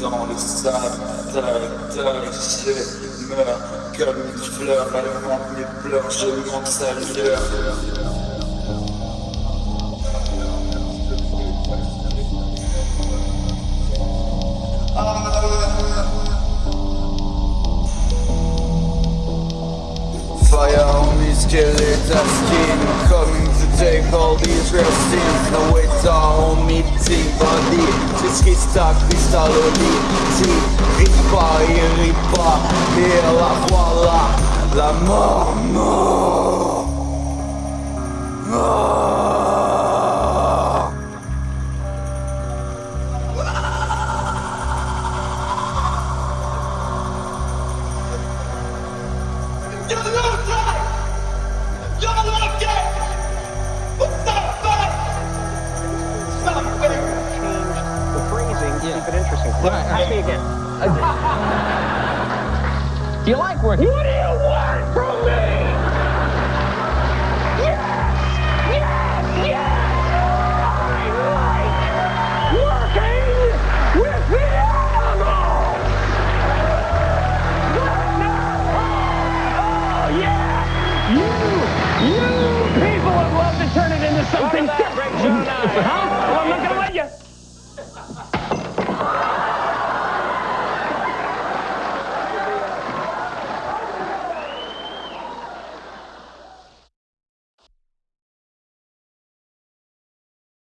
dans le sable, je meurs comme une fleur, elle manque mes pleurs, je manque sa lueur. Fire on me skeletal skin Coming to take all these real sins No all on me team body Wszystkie sta krystalowi Ci ripa i ripa Et la voilà La mort, mort yeah. keep it interesting. All right, ask me again. do you like working? What do you want from me? You people love to turn it into something different.